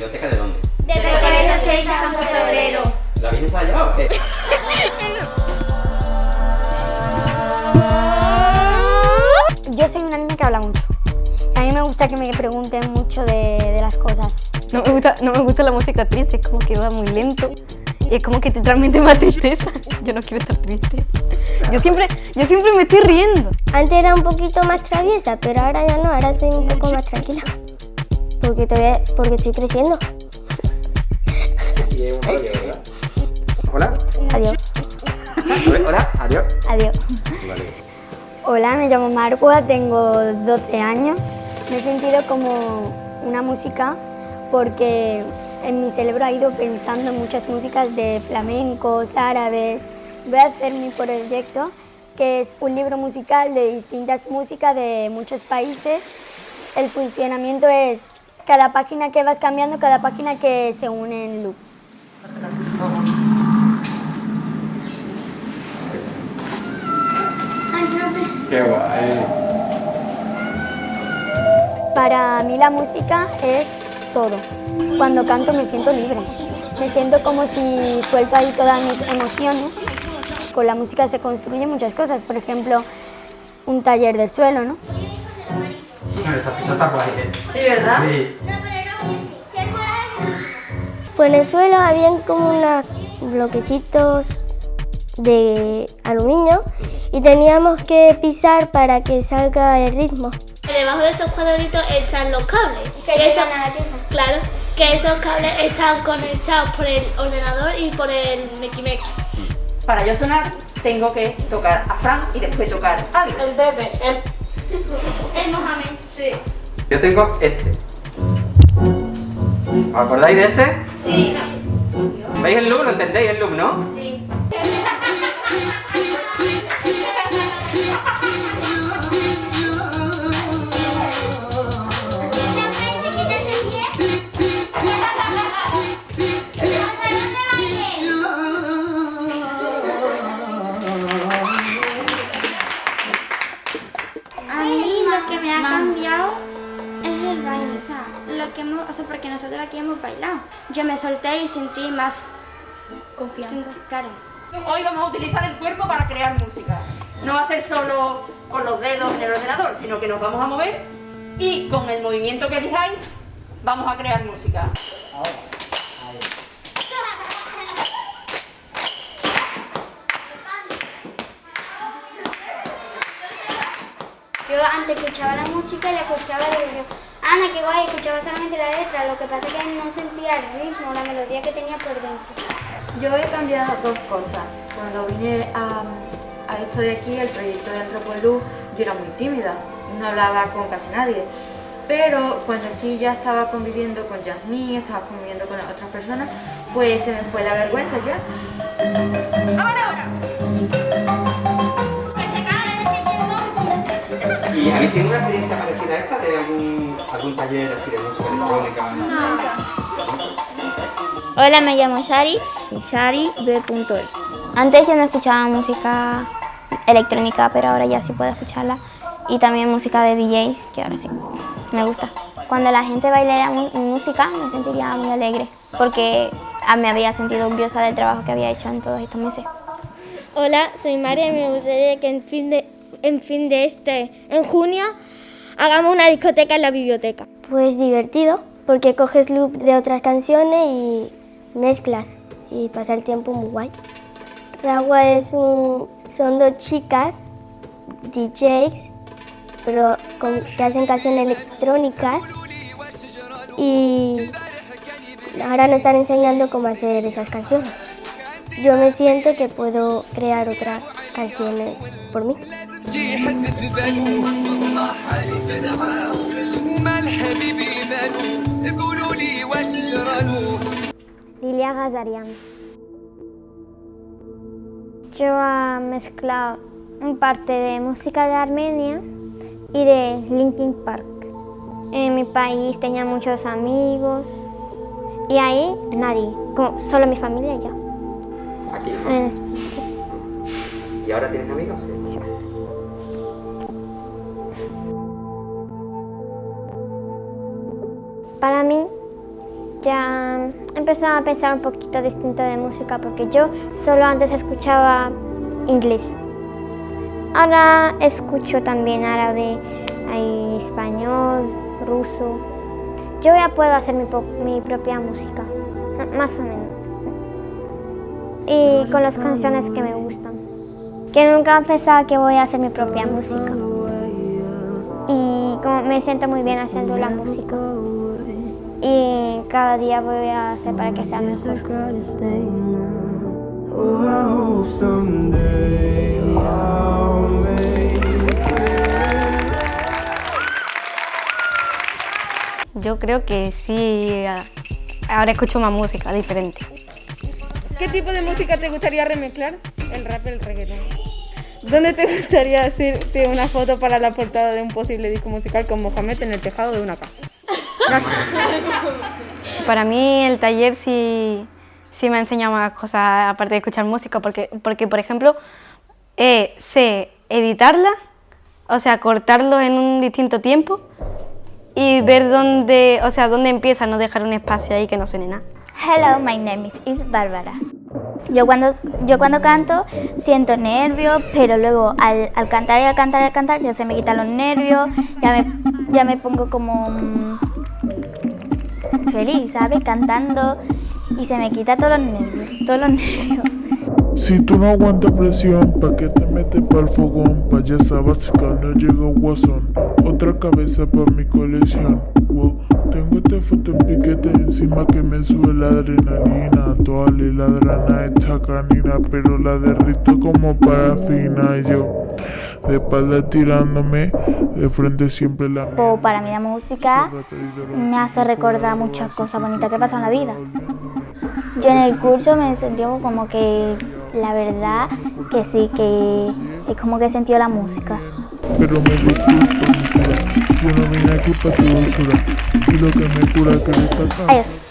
biblioteca de dónde? De Colegio 6 San Febrero. ¿La Virgen se la ha llevado o qué? Yo soy una niña que habla mucho. A mí me gusta que me pregunten mucho de, de las cosas. No me, gusta, no me gusta la música triste, es como que va muy lento. Y es como que te transmite más tristeza. Yo no quiero estar triste. Yo siempre, yo siempre me estoy riendo. Antes era un poquito más traviesa, pero ahora ya no, ahora soy un poco más tranquila. Porque, todavía, porque estoy creciendo. Y es un rollo, ¿verdad? Hola. Adiós. Hola, adiós. Adiós. Vale. Hola, me llamo Marcua, tengo 12 años. Me he sentido como una música porque en mi cerebro ha ido pensando en muchas músicas de flamencos, árabes. Voy a hacer mi proyecto, que es un libro musical de distintas músicas de muchos países. El funcionamiento es cada página que vas cambiando, cada página que se une en loops. Qué guay. Para mí la música es todo. Cuando canto me siento libre. Me siento como si suelto ahí todas mis emociones. Con la música se construyen muchas cosas. Por ejemplo, un taller de suelo, ¿no? ¿Eh? Sí, ¿verdad? Sí. Pues en el suelo habían como unos bloquecitos de aluminio y teníamos que pisar para que salga el ritmo. Debajo de esos cuadraditos están los cables. Que esos- Claro, que esos cables están conectados por el ordenador y por el Meki Para yo sonar, tengo que tocar a Fran y después tocar a alguien. El bebé, el... Yo tengo este. ¿Os acordáis de este? Sí, ¿Veis el loop? ¿Lo entendéis el loop, no? sí. A mí lo que me ha cambiado es el baile, o sea, lo que hemos, o sea, porque nosotros aquí hemos bailado. Yo me solté y sentí más confianza. Claro. Hoy vamos a utilizar el cuerpo para crear música. No va a ser solo con los dedos en el ordenador, sino que nos vamos a mover y con el movimiento que elijáis vamos a crear música. Yo antes escuchaba la música y la escuchaba y Ana, qué guay, escuchaba solamente la letra, lo que pasa es que no sentía el ritmo, la melodía que tenía por dentro. Yo he cambiado dos cosas. Cuando vine a, a esto de aquí, el proyecto de Antropoluz, yo era muy tímida, no hablaba con casi nadie. Pero cuando aquí ya estaba conviviendo con Yasmín, estaba conviviendo con otras personas, pues se me fue la vergüenza ya. ¿Y habéis tenido una experiencia parecida a esta de algún, algún taller así de música electrónica? Hola, me llamo Shari, shari.b.e. Antes yo no escuchaba música electrónica, pero ahora ya sí puedo escucharla. Y también música de DJs, que ahora sí, me gusta. Cuando la gente baila mu- música me sentiría muy alegre, porque ah, me había sentido orgullosa del trabajo que había hecho en todos estos meses. Hola, soy María y me gustaría que en fin de, en fin de este, en junio, hagamos una discoteca en la biblioteca. Pues divertido, porque coges loop de otras canciones y mezclas y pasa el tiempo muy guay. Ragua es un, son dos chicas, DJs, pero con- que hacen canciones electrónicas y ahora nos están enseñando cómo hacer esas canciones. Yo me siento que puedo crear otras canciones por mí. Lilia Gazarian. Yo he mezclado parte de música de Armenia y de Linkin Park. En mi país tenía muchos amigos y ahí nadie, como solo mi familia y yo. Aquí. En ¿Y ahora tienes amigos? Sí. Para mí, Ya he empezado a pensar un poquito distinto de música porque yo solo antes escuchaba inglés. Ahora escucho también árabe, español, ruso. Yo ya puedo hacer mi propia música, más o menos. Y con las canciones que me gustan. Que nunca he pensado que voy a hacer mi propia música. Y como me siento muy bien haciendo la música y cada día voy a hacer para que sea mejor. Yo creo que sí, ahora escucho más música diferente. ¿Qué tipo de música te gustaría remezclar? El rap, el reggaetón. ¿Dónde te gustaría hacerte una foto para la portada de un posible disco musical con Mohamed en el tejado de una casa? Para mí el taller sí, sí me ha enseñado más cosas aparte de escuchar música, porque, porque por ejemplo, eh, sé editarla, o sea, cortarlo en un distinto tiempo y ver dónde, o sea, dónde empieza, no dejar un espacio ahí que no suene nada. Hello, my name is, is Bárbara. Yo cuando, yo cuando canto siento nervios, pero luego al, al, cantar y al cantar y al cantar ya se me quitan los nervios, ya me, ya me pongo como mm, feliz, ¿sabes? Cantando y se me quita todos los nervios, todos los nervios. Si tú no aguantas presión, ¿pa' qué te metes pa'l fogón? Payasa básica, no llega guasón Otra cabeza pa' mi colección. Tengo esta foto en piquete encima que me sube la adrenalina. Toda la ladrana esta canina Pero la derrito como parafina. Yo de espalda tirándome, de frente siempre la... para mí la música me hace recordar muchas cosas bonitas que pasan en la vida. Yo en el curso me sentí como que la verdad que sí, que es como que he sentido la música. Pero me disculpo, yo no vine aquí para tu dulzura, y